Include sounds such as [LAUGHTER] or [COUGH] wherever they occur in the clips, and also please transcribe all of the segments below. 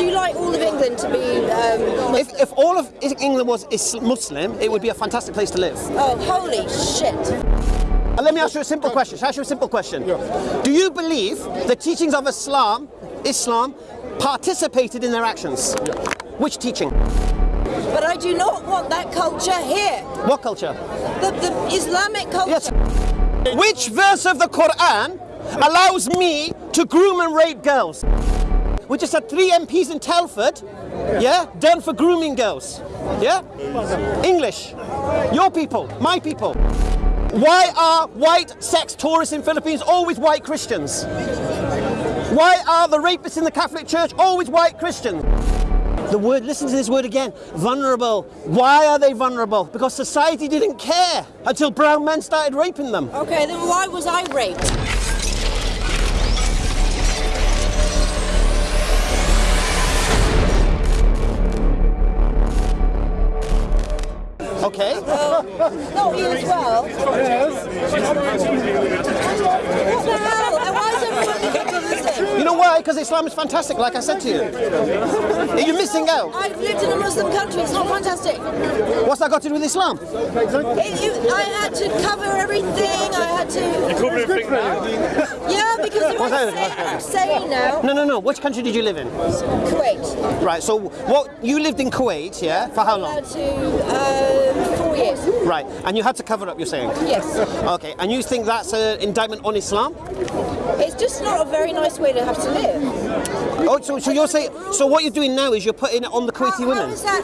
Would you like all of England to be um, If, if all of England was Muslim, it would be a fantastic place to live. Oh, holy shit. And let me ask you a simple question. Shall I ask you a simple question? Yeah. Do you believe the teachings of Islam, Islam, participated in their actions? Yeah. Which teaching? But I do not want that culture here. What culture? The, the Islamic culture. Yes. Which verse of the Quran allows me to groom and rape girls? We just had three MPs in Telford, yeah, done for grooming girls. Yeah? English. Your people, my people. Why are white sex tourists in Philippines always white Christians? Why are the rapists in the Catholic Church always white Christians? The word, listen to this word again, vulnerable. Why are they vulnerable? Because society didn't care until brown men started raping them. Okay, then why was I raped? Okay. Uh, not you as well. What the hell? And why is everyone looking for this thing? You know why? Because Islam is fantastic, like I said to you. You're missing out. I've lived in a Muslim country, it's not fantastic. What's that got to do with Islam? It, you, I had to cover everything, I had to... You Cover everything now. Yeah, because if What's I that? say, I'm now, No, no, no. Which country did you live in? Kuwait. Right. So, what you lived in Kuwait, yeah? For how long? Allowed to, uh, years. Right. And you had to cover up. You're saying? Yes. Okay. And you think that's an indictment on Islam? It's just not a very nice way to have to live. Oh, so, so you're saying? So what you're doing now is you're putting it on the Kuwaiti How- women. How is that?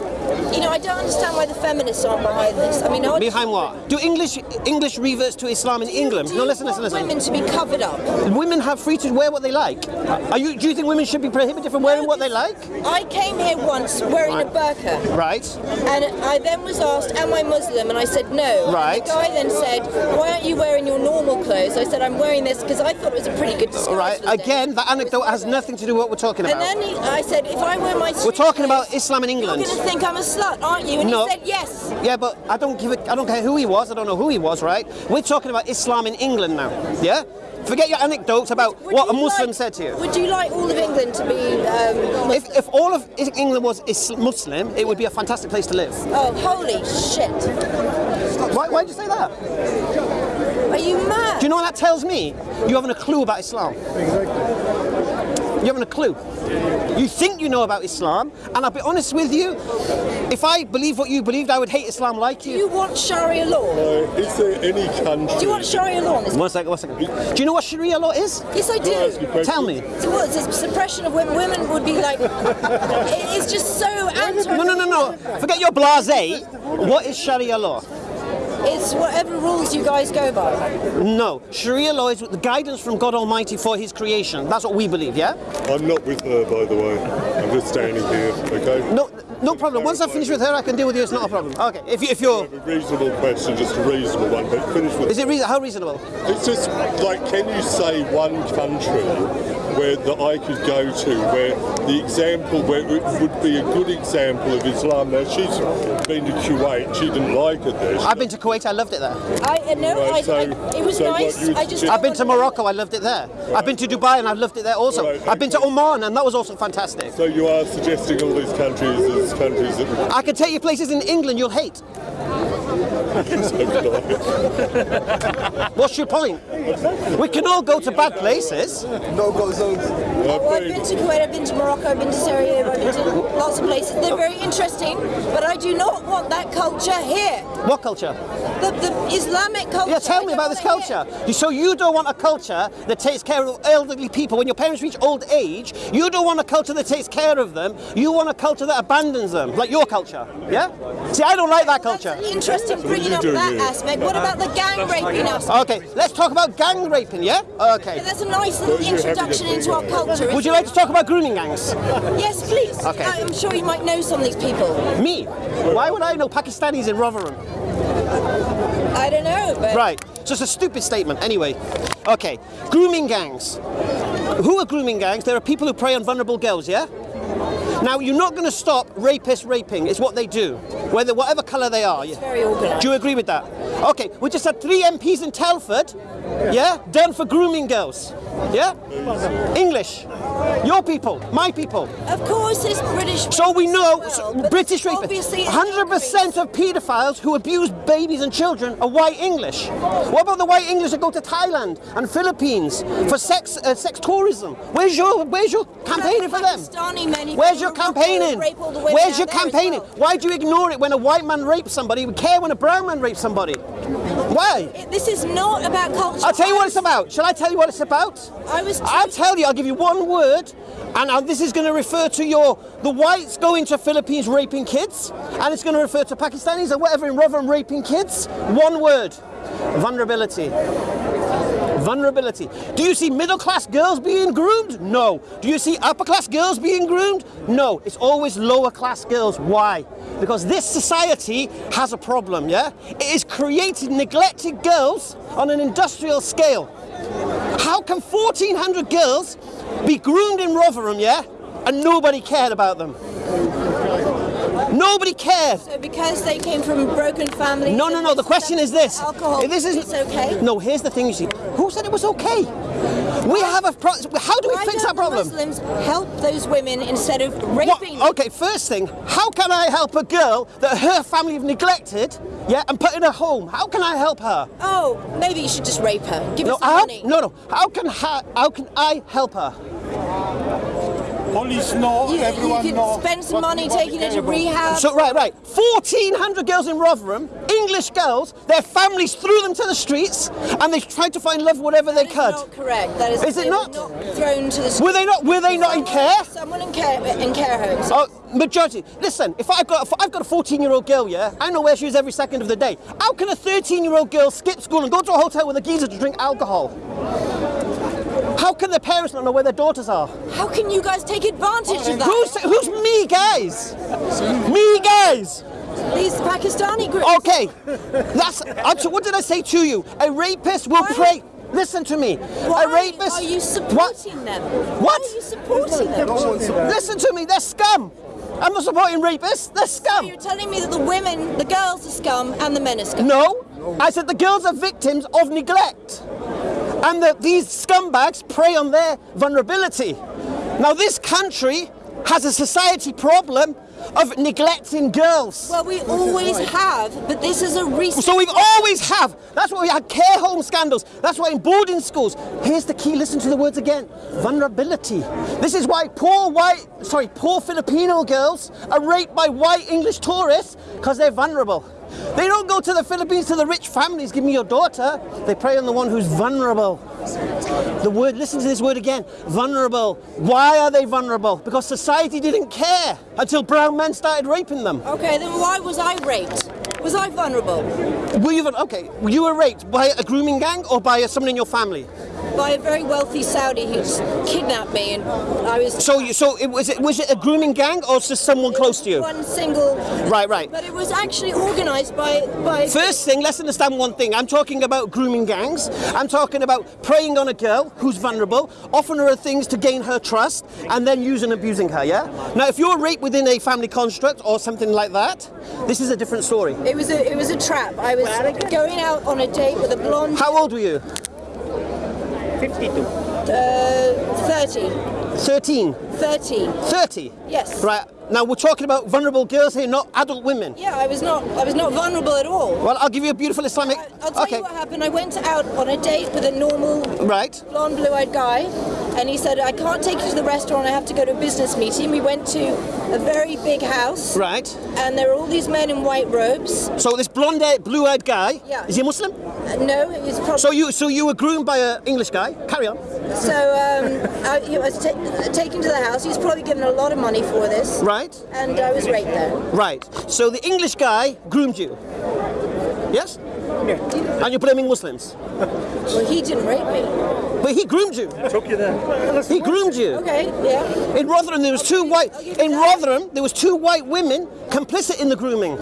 You know, I don't understand why the feminists aren't behind this. I mean, I Behind what? Do English English reverts to Islam in England? Do No, you listen, listen, listen. women to be covered up. Women have free to wear what they like. Are you? Do you think women should be prohibited from wearing what they like? I came here once wearing a burqa, Right. and I then was asked, "Am I Muslim?" And I said no. Right. And the guy then said, "Why aren't you wearing your normal clothes?" I said, "I'm wearing this because I thought it was a pretty good disguise." Right. Again, that anecdote has nothing to do with what we're talking And about. then he, I said, "If I wear my We're talking about Islam in England. You're going to think I'm a slut, aren't you?" And No. he said, "Yes." Yeah, but I don't give it. I don't care who he was. I don't know who he was. Right? We're talking about Islam in England now. Yeah. Forget your anecdotes about Would what a Muslim like- said to you. Would you like all of England to be um, If, if all of England was is Muslim, it would be a fantastic place to live. Oh, holy shit. Why, why'd you say that? Are you mad? Do you know what that tells me? You haven't a clue about Islam. You haven't a clue. You think you know about Islam, and I'll be honest with you, if I believe what you believed, I would hate Islam like you. Do you. you want Sharia law? Uh, is there any country? Do you want Sharia law? in One second, one second. Do you know what Sharia law is? Yes, I Can I ask you a do. Tell me. So what, it's a suppression of women? Women would be like, [LAUGHS] it's just so anti. No, no, no, no. Forget your blase. What is Sharia law? It's whatever rules you guys go by. No. Sharia law is the guidance from God Almighty for His creation. That's what we believe, yeah? I'm not with her, by the way. I'm just standing here. Okay. No, no problem. Once I finish with her, I can deal with you. It's not a problem. Okay. If, you, if you're a reasonable question, just a reasonable one, but finish with is it reason, how reasonable? It's just like, can you say one country where that I could go to where the example, where it would be a good example of Islam? Now she's been to Kuwait, she didn't like it there. I've been to Kuwait. I loved it there. I uh, no, Right, I, so- I, it was so nice. I just. I've been to Morocco. I loved it there. I've been to Dubai and I've loved it there also. Right, I've been to. Oman and that was also fantastic. So you are suggesting all these countries as countries that I can take you places in England you'll hate. [LAUGHS] What's your point? We can all go to bad places. No-go zones. Well, I've been to Kuwait, I've been to Morocco, I've been to Syria, I've been to lots of places. They're very interesting, but I do not want that culture here. What culture? The, the Islamic culture. Yeah, tell me about this want it culture. here. You- So you don't want a culture that takes care of elderly people. When your parents reach old age, you don't want a culture that takes care of them. You want a culture that abandons them, like your culture. Yeah? See, I don't like that culture. That's interesting bringing you up doing that here? aspect. What about the gang raping aspect? Okay, let's talk about gang raping, yeah? Okay. That's a nice little Well, you're having introduction into our culture. Would you like to talk about grooming gangs? Yes, please. Okay. I'm sure you might know some of these people. Me? Why would I know Pakistanis in Rotherham? I don't know, but Right, so it's a stupid statement. Anyway, okay, grooming gangs. Who are grooming gangs? There are people who prey on vulnerable girls, yeah? Now, you're not going to stop rapists raping, it's what they do. whether whatever colour they are. Yeah. Very organised. Do you agree with that? Okay, we just had three MPs in Telford, yeah, done for grooming girls. Yeah? English. Your people, my people. Of course, it's British. So we know well, British rapists. 100% of paedophiles who abuse babies and children are white English. What about the white English that go to Thailand and Philippines for sex uh, sex tourism? Where's your Where's your campaigning for them? Pakistani men who Where's your campaigning? and rape all the women Where's your campaigning? well. Why do you ignore it when a white man rapes somebody? We care when a brown man rapes somebody. Why? It- This is not about culture. I'll tell you what it's about. Shall I tell you what it's about? I was. I'll tell you, I'll give you one word, and uh, this is going to refer to your the whites going to Philippines raping kids, and it's going to refer to Pakistanis or whatever in Rotherham raping kids. One word vulnerability. Vulnerability. Do you see middle class girls being groomed? No. Do you see upper class girls being groomed? No. It's always lower class girls. Why? Because this society has a problem, yeah? It is creating neglected girls on an industrial scale. How can 1,400 girls be groomed in Rotherham, yeah, and nobody cared about them? Nobody cared. So because they came from broken families. No, no, no. The question is this: Alcohol. This is it's okay. No, here's the thing. You see, who said it was okay? We have a pro- How do we Why fix that problem? Muslims help those women instead of raping them? okay, first thing, how can I help a girl that her family have neglected, yeah, and put in a home? How can I help her? Oh, maybe you should just rape her. Give No, her some how, money. no, no. How can ha- how can I help her? Police know, You, everyone you know. can spend some what- money what taking they her to rehab. So right, right. 1,400 girls in Rotherham, English girls. Their families threw them to the streets, and they tried to find love whatever they That is could. not correct. That is. Is it they were not? thrown to the. streets. Were they not? Were they not in care? Someone in care in care homes. Oh, majority. Listen, if I've got if I've got a 14 year old girl, yeah, I know where she is every second of the day. How can a 13 year old girl skip school and go to a hotel with a geezer to drink alcohol? How can the parents not know where their daughters are? How can you guys take advantage of that? Who's who's me, guys? Me, guys. These Pakistani groups. Okay, that's. I'm what did I say to you? A rapist will Why- pray. Listen to me. Why a rapist. are you What? supporting them? What? Why are you supporting them? Listen to me. They're scum. I'm not supporting rapists. They're scum. You're telling me that the women, the girls are scum and the men are scum. No, I said the girls are victims of neglect. And that these scumbags prey on their vulnerability. Now, this country has a society problem of neglecting girls. Well, we always have, but this is a recent. So we've always have. That's why we had care home scandals. That's why in boarding schools. Here's the key. Listen to the words again. Vulnerability. This is why poor white, sorry, poor Filipino girls are raped by white English tourists because they're vulnerable. They don't go to the Philippines to the rich families. Give me your daughter. They prey on the one who's vulnerable. The word. Listen to this word again. Vulnerable. Why are they vulnerable? Because society didn't care until brown men started raping them. Okay, then why was I raped? Was I vulnerable? Were you okay? You were raped by a grooming gang or by someone in your family? By a very wealthy Saudi who's kidnapped me, and I was. So you, so it was it was it a grooming gang or just someone close to you? One single. Right, right. But it was actually organised by by. First thing, let's understand one thing. I'm talking about grooming gangs. I'm talking about preying on a girl who's vulnerable, offering her things to gain her trust, and then using and abusing her. Yeah. Now, if you're raped within a family construct or something like that, this is a different story. It was a it was a trap. I was going out on a date with a blonde. How old were you? 52. Uh, 30. 13. 30. 30. Yes. Right. Now we're talking about vulnerable girls here, not adult women. Yeah, I was not. I was not vulnerable at all. Well, I'll give you a beautiful Islamic. I- I'll tell okay. you what happened. I went out on a date with a normal Right. blonde, blue-eyed guy, and he said, "I can't take you to the restaurant. I have to go to a business meeting." We went to a very big house, Right. and there were all these men in white robes. So this blonde, blue-eyed guy. Yeah. Is he a Muslim? Uh, no, was probably So you, so you were groomed by an English guy. Carry on. so. Um, I, he was ta- taken to the house. He was probably given a lot of money for this, Right. and I was raped there. Right. So the English guy groomed you. Yes. And you're blaming Muslims, Well, he didn't rape me. but he groomed you. Took you there. He groomed you. Okay, yeah. In Rotherham, there was two white. I'll give you In that. Rotherham, there was two white women complicit in the grooming.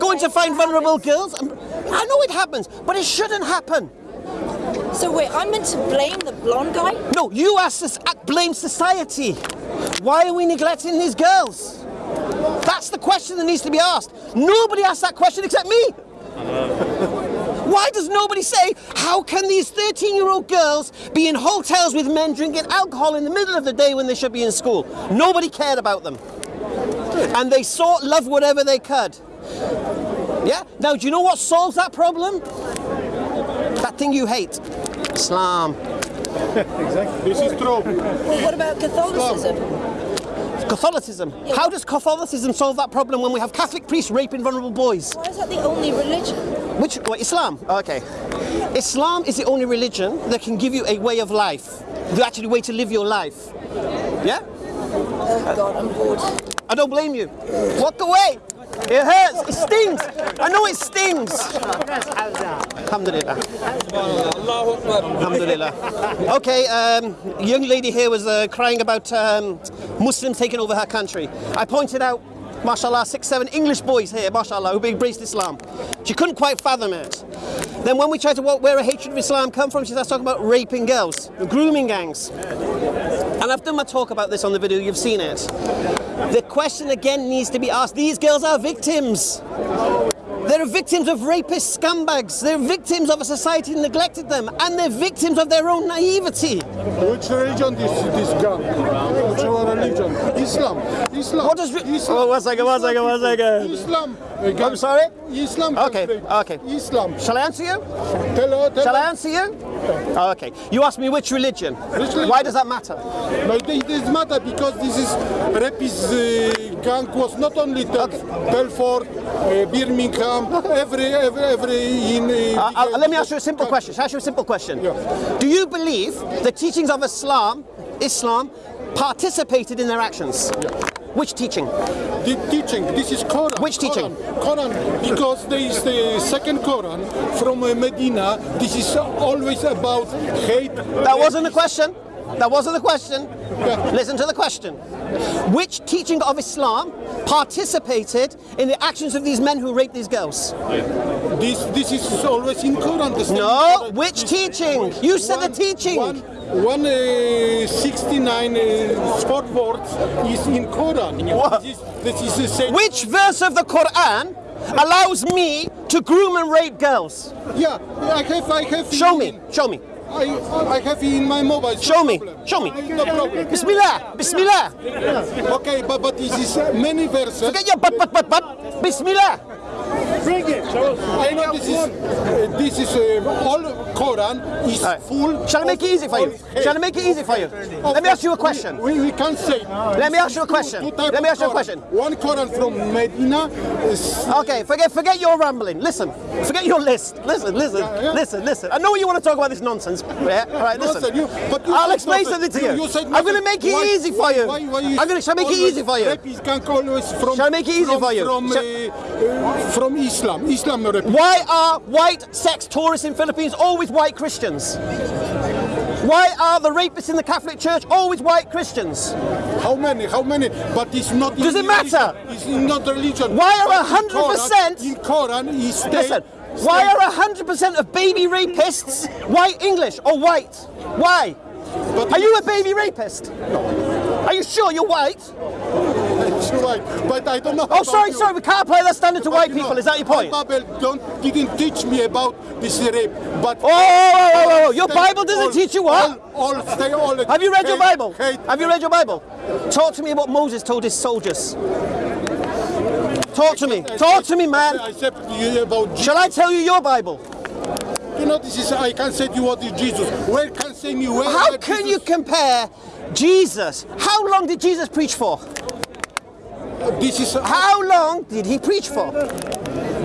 Going to find vulnerable girls. I know it happens, but it shouldn't happen. So wait, I'm meant to blame the blonde guy? No, you asked us soc- uh, blame society. Why are we neglecting these girls? That's That's the question that needs to be asked. Nobody asked that question except me. Why does nobody say, how can these 13 year old girls be in hotels with men drinking alcohol in the middle of the day when they should be in school? Nobody cared about them. And they sought love whatever they could. Yeah? Now, do you know what solves that problem? That thing you hate Islam. Exactly. This is true. Well, what about Catholicism? Catholicism. How does Catholicism solve that problem when we have Catholic priests raping vulnerable boys? Why is that the only religion? Which, what, Islam? Okay. Islam is the only religion that can give you a way of life, the actual way to live your life. Yeah? Oh God, I'm bored. I don't blame you. Walk away. It hurts. It stings. I know it stings. Alhamdulillah. Alhamdulillah. Okay, um, young lady here was uh, crying about um, Muslims taking over her country. I pointed out, mashallah, six, seven English boys here, mashallah, who embraced Islam. She couldn't quite fathom it. Then when we tried to walk where a hatred of Islam come from, she starts talking about raping girls, grooming gangs. And I've done my talk about this on the video, you've seen it. The question again needs to be asked. These girls are victims. They're victims of rapist scumbags. They're victims of a society that neglected them. And they're victims of their own naivety. Which religion this this gun? Which religion? Islam. Islam. What does... Islam. Oh, one second, one second, one second. Islam. I'm sorry? Islam. Okay, okay. Islam. Shall I answer you? Tell her. Tell Shall I answer you? Oh, okay. You asked me which religion. religion? Why does that matter? No, it doesn't matter because this is rapist uh, gang was not only Tel- Telford, uh, Birmingham, every every every in. Uh, Uh, uh, let me ask you a simple question. Ask you a simple question? Yeah. Do you believe the teachings of Islam, Islam, participated in their actions? Which teaching? The teaching, this is Quran. Which teaching? Quran, Quran, because there is the second Quran from uh, Medina. This is always about hate. That wasn't the question. That wasn't the question. Listen to the question. Which teaching of Islam participated in the actions of these men who raped these girls? This this is always in Quran. The same No, which teaching? You said the teaching. One, one uh, 69 uh, sport words is in Quran. What? This is, this is the. Which verse of the Quran allows me to groom and rape girls? Yeah, I have, I have. Show me. Show me. I, I have in my mobile. Show me. Show me. No problem. Bismillah. Bismillah. Okay, but but this is many verses. Forget your but but but but. Bismillah. Bring it. Show. I know this is uh, this is uh, all Quran is All right. full. Shall I make it easy for you? Shall I make it easy for you? Of Let me ask you a question. We, we, we can say. Let me ask you a question. Two type Let me ask you a question. One Quran from Medina is Okay, forget forget your rambling. Listen, forget your list. Listen, listen, yeah. listen, listen. I know you want to talk about this nonsense. Yeah, all right, listen. Nonsense, you- but you I'll said explain nonsense. something to you. You- you said I'm going to make it Why- easy for you. why- why you I'm going to. Shall I make it easy for you? Rapists can always from. Shall I make it easy from, for you? From, Shall- uh, uh, from Islam, Islam. Why are white sex tourists in Philippines always white Christians? Why are the rapists in the Catholic Church always white Christians? How many? How many? But it's not. Does it matter? Religion. It's not religion. Why are But 100% In Quran, is state, Listen, why state- are 100% of baby rapists white English or white? Why? But Are you a baby rapist? No. Are you sure you're white? It's right, but I don't know. Oh, sorry, sorry, we can't play that standard to But white you know, people. Is that your point? My Bible don't didn't teach me about this rape, but Oh, oh, oh, oh, oh, your Bible doesn't all- teach you what? All, all stay all. Have you read your Bible? hate- Have you read your Bible? Talk to me about Moses told his soldiers. Talk to me. Talk to me, man. I said you about Jesus. Shall I tell you your Bible? You know, this is I can't say to you what is Jesus. Where can say me where? How can Jesus- you compare Jesus? How long did Jesus preach for? This is How long did he preach for?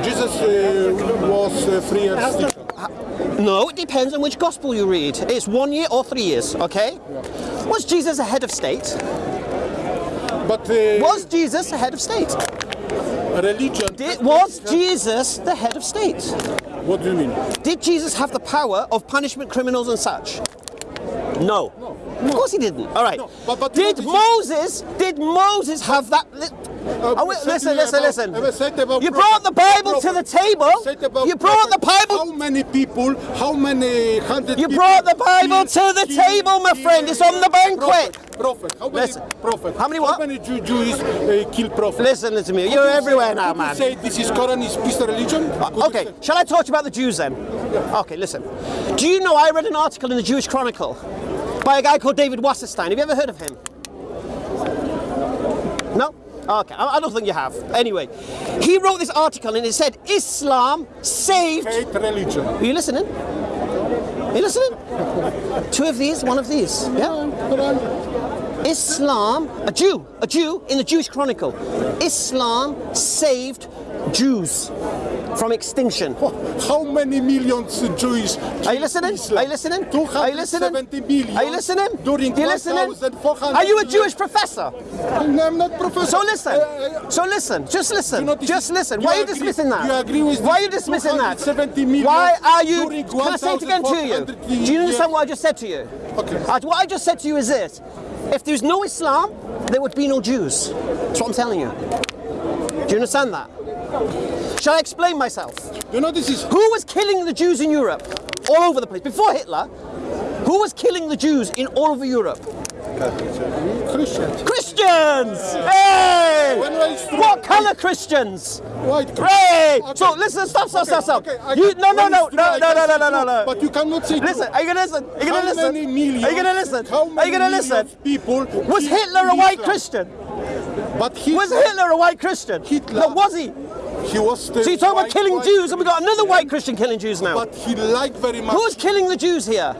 Jesus uh, was uh, three years. No, it depends on which gospel you read. It's one year or three years, okay? Was Jesus a head of state? But uh, Was Jesus a head of state? religion? Did, was Jesus the head of state? What do you mean? Did Jesus have the power of punishment criminals and such? No. Of course he didn't. All right. No, but- but did you know, Moses? Did Moses have that? Oh, wait, listen, you listen, about- listen. I said about You brought the Bible to the table. You brought the. Bible. How many people? How many hundred? You brought the Bible to the table, my friend. It's on the banquet. prophet? Prophet. How many Listen. prophet? How many what? How many Jew, Jews uh, kill prophet? Listen to me. You're everywhere now, man. Say this is Quran is peace religion. You Okay, shall I talk to you about the Jews then? Okay, listen. Do you know I read an article in the Jewish Chronicle by a guy called David Wasserstein? Have you ever heard of him? No? Okay, I I don't think you have. Anyway, he wrote this article and it said Islam saved. Hate religion. Are you listening? Are you listening? [LAUGHS] Two of these, one of these. Yeah? Islam, a Jew, a Jew in the Jewish Chronicle. Islam saved Jews from extinction. How many millions Jewish? Are you listening? Are you listening? Are you listening? 270 million. Are you listening? During Are you listening? Are you a. Jewish professor? No, I'm not professor. So listen. Uh, So listen. Just listen. Just is- listen. Why are you dismissing that? you agree with Why are you dismissing that? 270 million Why are you? Can I say it again to you? Do you understand what I just said to you? Okay. Uh, what I just said to you is this: If there's no Islam, there would be no Jews. That's what I'm telling you. Do you understand that? Shall I explain myself? You know this is Who was killing the Jews in Europe? All over the place. Before Hitler, who was killing the Jews in all over Europe? Christians. Christians! Hey! When I used to- What colour Christians? White Hey! Okay. So listen, stop, stop, stop, stop. Okay, You, can- no, no, no, no, no, no, no, no, no, no. But you cannot say Listen, are you gonna listen? Are you gonna How listen? many millions? Are you gonna listen? How Are you gonna listen? People. Was Hitler a white Christian? But Hitler, Was Hitler a white Christian? Hitler- No, was he? He was still So you're talking about killing white Jews, and we got another white Christian killing Jews now. But he liked very much. Who's killing the Jews here?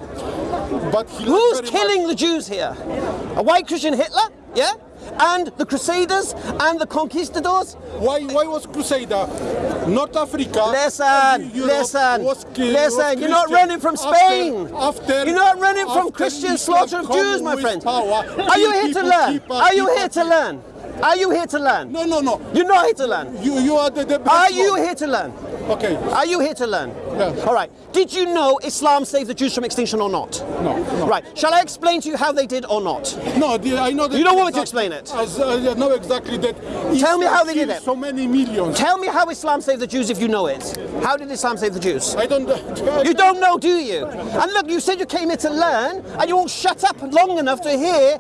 But Who's killing much- the Jews here? A white Christian Hitler? Yeah? And the Crusaders and the conquistadors? Why? Why was Crusader? North Africa. Listen, listen, was ki- listen. You're not running from Spain. After, You're not running from Christian slaughter of Jews, my friend. Power, Are you here to learn? Are you here to learn? Are you here to learn? No, no, no. You're not here to learn. You, you are the, the best Are you one. here to learn? Okay. Are you here to learn? Yeah. All right. Did you know Islam saved the Jews from extinction or not? No, no. Right. Shall I explain to you how they did or not? No, the, I know that. You don't want me to explain it? As, uh, I know exactly that. Tell me how they did it. So many millions. Tell me how Islam saved the Jews if you know it. How did Islam save the Jews? I don't. You don't know, do you? And look, you said you came here to learn, and you won't shut up long enough to hear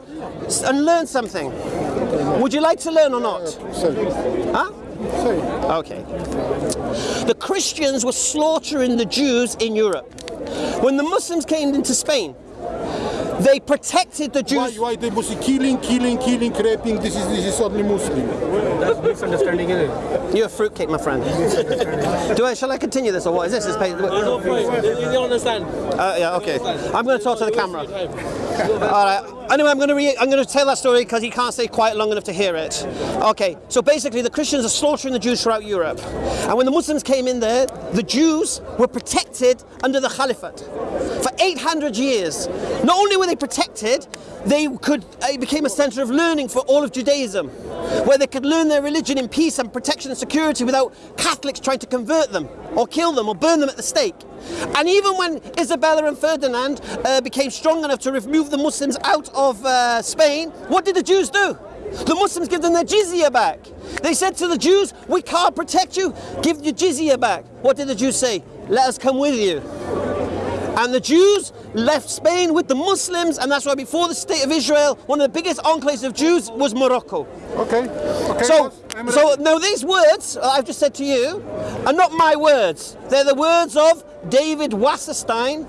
and learn something. Would you like to learn or not? Say, Huh? Okay. The Christians were slaughtering the Jews in Europe. When the Muslims came into Spain, they protected the Jews. why why they must killing, killing, killing, raping? This is this is only Muslim. That's misunderstanding, isn't it? You're a fruitcake, my friend. Do I? Shall I continue this or what is this? Is pay- No point. You don't understand. Uh, yeah, okay. I'm going to talk to the camera. All right. Anyway, I'm going to I'm going to tell that story because he can't stay quiet long enough to hear it. Okay. So basically, the Christians are slaughtering the Jews throughout Europe, and when the Muslims came in there, the Jews were protected under the Caliphate for 800 years. Not only were they protected, they could it became a centre of learning for all of Judaism, where they could learn their religion in peace and protection and security without Catholics trying to convert them or kill them or burn them at the stake. And even when Isabella and Ferdinand uh, became strong enough to remove the Muslims out of uh, Spain, what did the Jews do? The Muslims give them their jizya back. They said to the Jews, We can't protect you, give your jizya back. What did the Jews say? Let us come with you. And the Jews left Spain with the Muslims, and that's why before the state of Israel, one of the biggest enclaves of Jews was Morocco. Okay. Okay. So, so ready. now these words uh, I've just said to you are not my words. They're the words of David Wasserstein,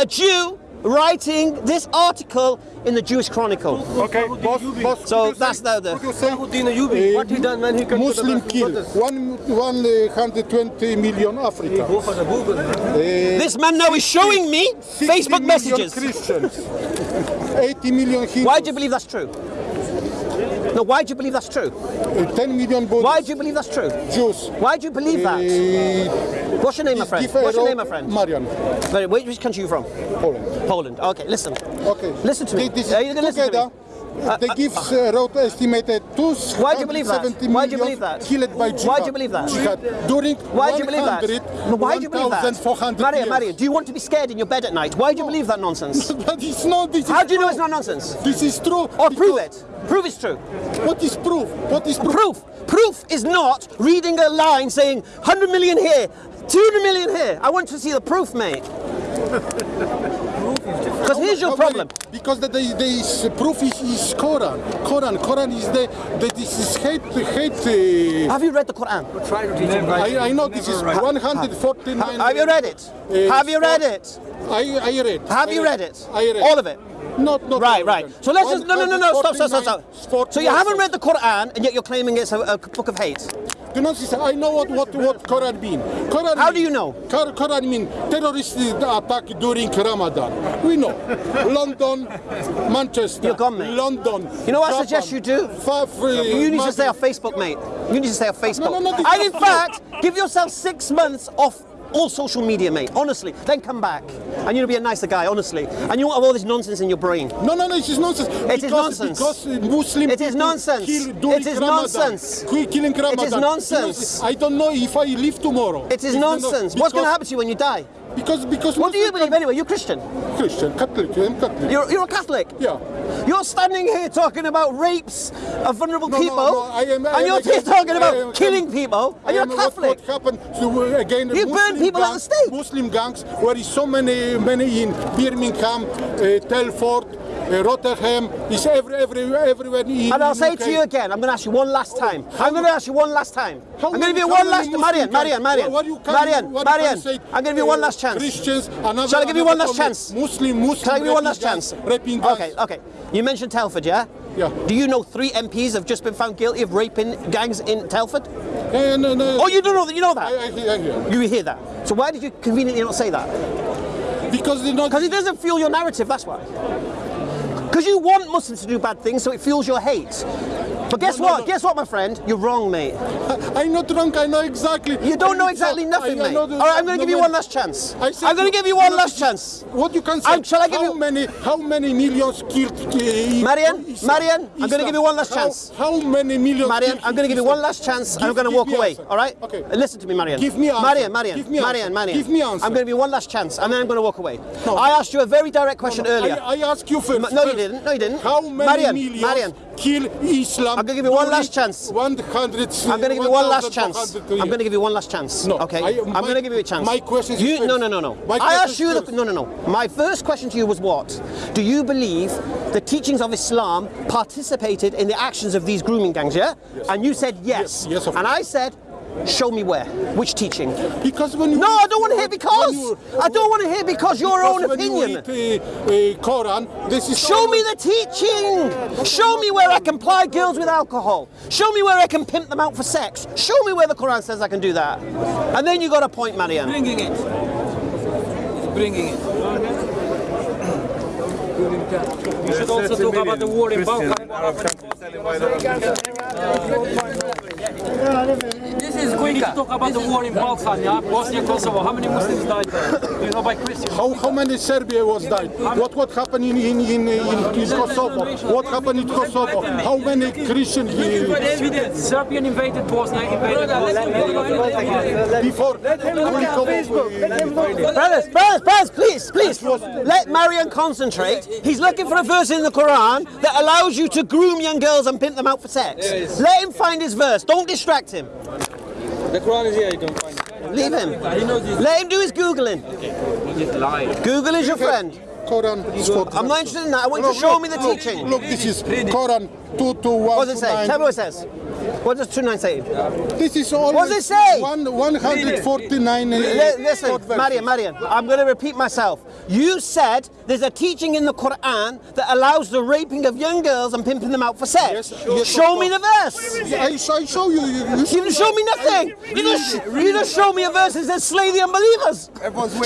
a Jew writing this article in the Jewish Chronicle. Okay, boss, boss. So that's now the- could you say, Salahuddin Ayyubi, what he done when he come to the Muslim Western kill one, 120 million Africa. Go for the Google. This man now is showing me Facebook messages. Christians. [LAUGHS] 80 million Hindus. Why do you believe that's true? No, why do you believe that's true? Uh, 10 million Buddhists. Why do you believe that's true? Jews. Why do you believe that? Uh, What's your name, my friend? What's your name, my friend? Marian. Very- Which country are you from? Poland. Poland. Okay, listen. Okay. Listen to me. They, this Are you gonna listen to me? Uh, they give uh, road estimated 270 Why do you believe that? Why do you believe that? Killed by jihad. Why do you believe that? Jihad. During Why do you believe that? No, why do you believe that? Maria. Maria, do you want to be scared in your bed at night? Why do you believe that nonsense? [LAUGHS] But it's not. This How is do you know it's not nonsense? This is true. Or prove it. Prove it's true. What is proof? What is proof? Proof. Proof is not reading a line saying 100 million here, 200 million here. I want to see the proof, mate. [LAUGHS] Because is your problem? because the, the, the proof is, is Quran. Quran. Quran is the, the this is hate hate. Uh, Have you read the Quran? Try to teach him right. I, I know this is 149. Have you read it? Uh, Have you read it? I, I read. Have I you read it? I read. All of it? Not, not Right, all right. of them. So let's just no, no, no, no. Stop, stop, stop, stop. So you haven't read the Quran, and yet you're claiming it's a, a book of hate. Do not say, I know what, what, what Quran mean. Quran How mean- do you know? Quran, mean terrorist attack during Ramadan. We know. [LAUGHS] London, Manchester. You're gone, mate. London. You know what I suggest you do? You need to Madrid. stay off Facebook, mate. You need to stay off Facebook. no, no, this and in fact, give yourself six months off all social media, mate. Honestly, then come back, and you'll be a nicer guy, honestly. And you won't have all this nonsense in your brain. No, no, no, it is nonsense. It is because, nonsense. Because uh, Muslim It is nonsense. Kill It is Ramadan. nonsense. Ki- Killing Ramadan. Do not nonsense. I don't know if I live tomorrow. It is nonsense. What's going to happen to you when you die? Because, because What do you believe anyway? You're Christian. Christian, Catholic, I'm Catholic. You're, you're a Catholic. Yeah. You're standing here talking about rapes of vulnerable No, no, people, no, I am- and you're against- talking about am- killing people, and you're a am what- Catholic. What, happened to, uh, again? You burn Muslim people at the gangs, stake. Muslim gangs, where is so many, many in Birmingham, uh, Telford, uh, Rotterdam, is every, every, everywhere in And I'll say UK. to you again, I'm going to ask you one last time. I'm going to ask you one last time. How I'm going to give you one last Marian, Marian, Marian, What Marian, what Marian. say, I'm going to give you one last chance. Christians, another, Shall I give you one last chance? Muslim, Muslim. Can I give you one last chance? Raping gangs. Okay, okay. You mentioned Telford, yeah? Yeah. Do you know three MPs have just been found guilty of raping gangs in Telford? Uh, no, no. Oh, you don't know that? You know that? I, I, hear- I hear. You hear that? So why did you conveniently not say that? Because they're not. Because it doesn't fuel your narrative, that's why. Because you want Muslims to do bad things, so it fuels your hate. But guess No, no, what? no. Guess what, my friend? You're wrong, mate. I'm not drunk. I know exactly. You don't I know exactly nothing, I- I mate. All right, I'm going to give you one last chance. I I'm going to give you one last chance. What you can say? I'm- shall I give how you- many? How many millions killed? Uh, Marian? Marian, I'm gonna give you one last How- chance. How, many millions? Marian, I'm going to give you one last chance and I'm going to walk away. answer. All right? Okay. Listen to me, Marian. Give me answer. Marian, Marian, Give me Marian, answer. Marian. Give me answer. I'm going to give you one last chance and then I'm going to walk away. No. I asked you a very direct question earlier. I, I asked you first. No, you didn't. No, you didn't. How many Marian, millions Marian. Kill Islam? I'm gonna give you one last chance. 100. I'm going to give you one last chance. I'm going to give you one last chance. No, Okay. I- I'm going to give you a chance. my question is You, first. no, no, no, no. My I asked you. The, no, no, no. My first question to you was what? Do you believe the teachings of Islam participated in the actions of these grooming gangs? Yeah. And you said yes. Yes, yes, of and I said, show me where. Which teaching? Because when you No, I don't want to hear because. you- I don't want to hear because your because own when opinion. You read, uh, uh, Quran, this is Show me the teaching. Show me where I can ply girls with alcohol. Show me where I can pimp them out for sex. Show me where the Quran says I can do that. And then you got a point, Marian. bringing it. He's bringing it. We should also talk about the war in Balkan. This is we need talk about the war in Balkan, yeah? Bosnia, Kosovo. How many Muslims died there? You know by Christians? How, how many Serbia was died? What what happened in in, in, in, in Kosovo? What happened in Kosovo? How many Christian uh, Serbian invaded Bosnia, invaded Bosnia. before? Brothers, brothers, brothers, please, please. Let Marian concentrate. He's looking for a verse in the Quran that allows you to groom young girls and pimp them out for sex. Let him find his verse. Don't distract him. The Quran is here, you don't find it. Leave him. He. Let him do his Googling. He just lied. Google is your friend. Quran is for I'm not interested in that. I want you to show me the teaching. Look, this is Quran 2 to 1 What does it say? 9. Tell me what it says. What does 2.9 say? This is all. What does it say? One, 149. uh, Listen, short verses. Marian, Marian, I'm going to repeat myself. You said there's a teaching in the Quran that allows the raping of young girls and pimping them out for sex. Yes, yes, show me the verse. I, I show you. You, you You didn't show me nothing. You just, you just show me a verse that says slay the unbelievers.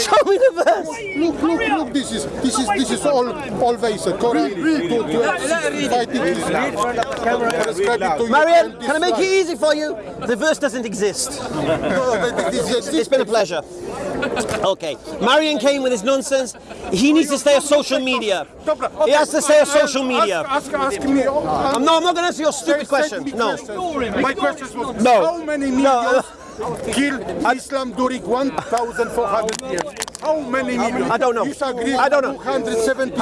Show me the verse. Look, look, look. This is this is this is all always a Quran to, to fighting Islam. Prescribe it to you Marian, and can I make it easy for you? The verse doesn't exist. one. No, this- this- It's been a pleasure. Okay, Marian came with his nonsense. He needs to stay on social media. He has to stay on social media. Ask, ask, ask me. I'm, no, I'm not going to answer your stupid question. No. My question was No. how many No, millions killed Islam during 1,400 years? How many millions? I don't know. I don't know. How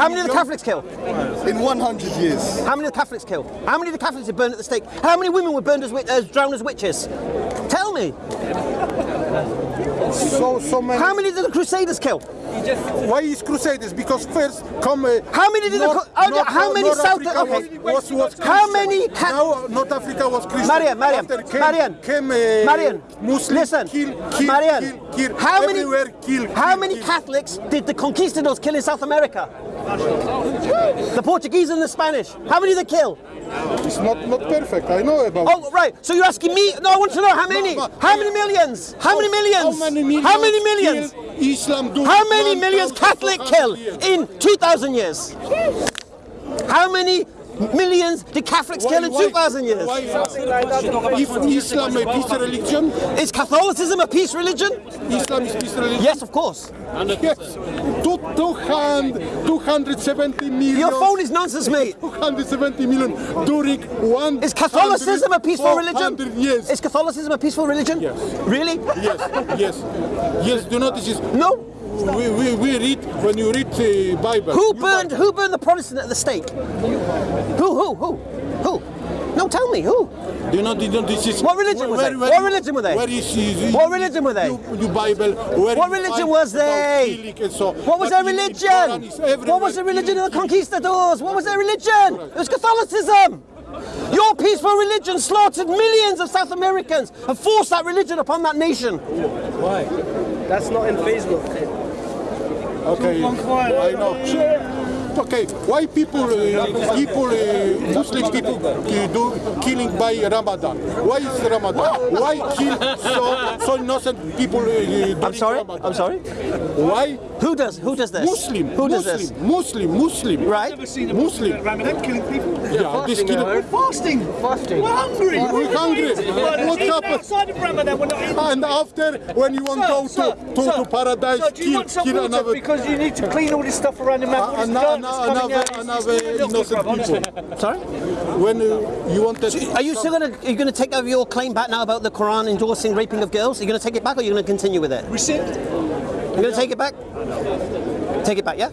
many did the? Catholics kill? In 100 years. How many did the Catholics kill? How many did the Catholics are burned at the stake? How many women were burned as, as drowned as witches? Tell me. So so many. How many did the Crusaders kill? Why is Crusaders? Because first come. Uh, How many did the North- co- how- North- how many North South- Africa okay. was, was, was How many now North Africa was Christian. Marian, Marian, came, Marian, came, uh, Marian, Muslim, listen, kill, kill, Marian, kill, kill, how many, kill, how many. Catholics did the conquistadors kill in South America? The Portuguese and the Spanish. How many they kill? It's not not perfect. I know about. Oh, right. So you're asking me? No, I want to know how many. but- How many millions? How many millions? How many millions? How many millions? Islam How many millions Catholic kill in 2,000 years? How many millions did Catholics kill in 2,000 years? Why, if Islam a peace religion, Is Catholicism a peace religion? Islam is peace religion. Yes, of course. Yes. Two, 200, 270 million. Your phone is nonsense, mate. 270 million during one. Is Catholicism a peaceful religion? Yes. Is Catholicism a peaceful religion? Yes. Really? yes. Yes. Yes. Do not. This is. No. We, we, we read when you read the Bible. Who burned Bible. who burned the Protestant at the stake? Who who who? Who? No, tell me who. Do you know, do you know this is What religion was they? What religion were they? Where is, is What religion were they? You, you Bible. Where What religion find was about they? killing and so. What was But their in- in religion? Quran What was the religion of the conquistadors? What was their religion? It was Catholicism. Your peaceful religion slaughtered millions of South Americans and forced that religion upon that nation. Why? That's not in Facebook. Okay, I know. Okay, why people, uh, people, uh, Muslim people uh, do killing by Ramadan? Why is Ramadan? Why kill so, so innocent people? Uh, I'm sorry. Ramadan? I'm sorry. Why? Who does who does this? Muslim. Who does Muslim, this? Muslim, Muslim. Right. Muslim. Ramadan killing people. Yeah, this killing. We're fasting. Fasting. We're hungry. We're hungry. What Even happened? Outside of Ramadan, we're not eating. And after, when you want to go Sir, to, to, sir, to paradise, So do you kill, want some kill water another, because you need to clean all this stuff around the map? uh, all this ano- dirt ano- that's coming another, another innocent people. Sorry. When uh, you wanted, Are you still gonna are you gonna take over your claim back now about the Quran endorsing raping of girls? Are you gonna take it back or are you gonna continue with it? Rescind? You're gonna take it back? Take it back, yeah?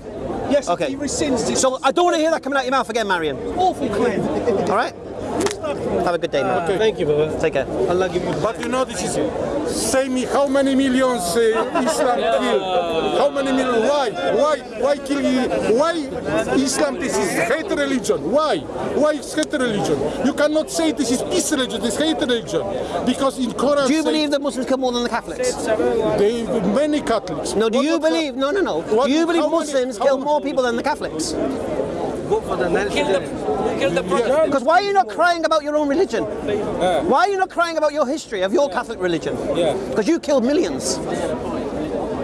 Yes, Okay. he rescinds this So I don't want to hear that coming out of your mouth again, Marian. awful claim. All right. Have a good day, man. Thank you, Baba. Take care. Allah give you. But you know, this is say me how many millions uh, Islam kill? How many millions? Why? Why? Why kill? you? Why Islam? This is hate religion. Why? Why is hate religion? You cannot say this is peace religion. This is hate religion because in Quran Do you say believe that Muslims kill more than the Catholics? they many Catholics. No. Do What- you what- believe? No, no, no. What- Do you believe how many- Muslims kill more people than the Catholics? Vote for the Kill the, kill the Protestant. Because why are you not crying about your own religion? Why are you not crying about your history of your Catholic religion? Yeah. Because you killed millions.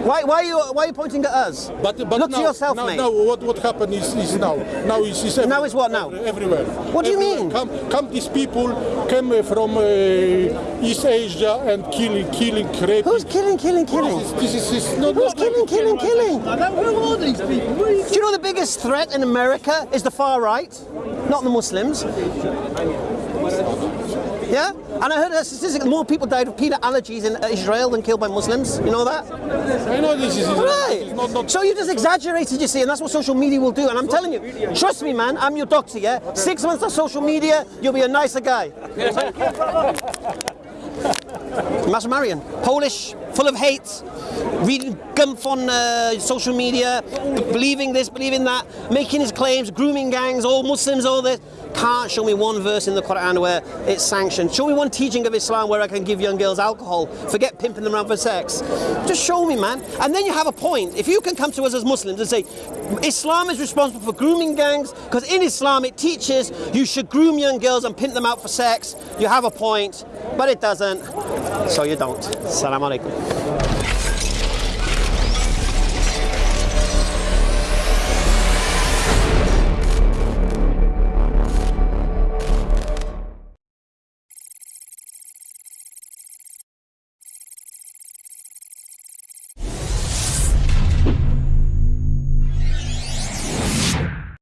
Why, why, are you, why are you pointing at us? But, but Look now, to yourself, now, mate. now what, what happened is, is now. Now is, is Now is what now? Everywhere. What do you mean? Come, come these people came uh, from uh, East Asia and killing, killing, raping. Who's killing, killing, killing? This is, this is not, Who's killing, killing, killing? Who are these people? Are Do you know the biggest threat in America is the far right, not the Muslims? Yeah? And I heard a statistic more people died of peanut allergies in Israel than killed by Muslims. You know that? I know this is, Right. not, not, So you just exaggerated, you see, and that's what social media will do. And I'm telling you, trust me, man, I'm your doctor, yeah? Six months of social media, you'll be a nicer guy. [LAUGHS] Master Marian, Polish, full of hate, reading gumph on uh, social media, believing this, believing that, making his claims, grooming gangs, all Muslims, all this. Can't show me one verse in the Quran where it's sanctioned. Show me one teaching of Islam where I can give young girls alcohol. Forget pimping them around for sex. Just show me, man. And then you have a point. If you can come to us as Muslims and say, Islam is responsible for grooming gangs, because in Islam it teaches you should groom young girls and pimp them out for sex, you have a point. But it doesn't. So you don't. Assalamu alaikum.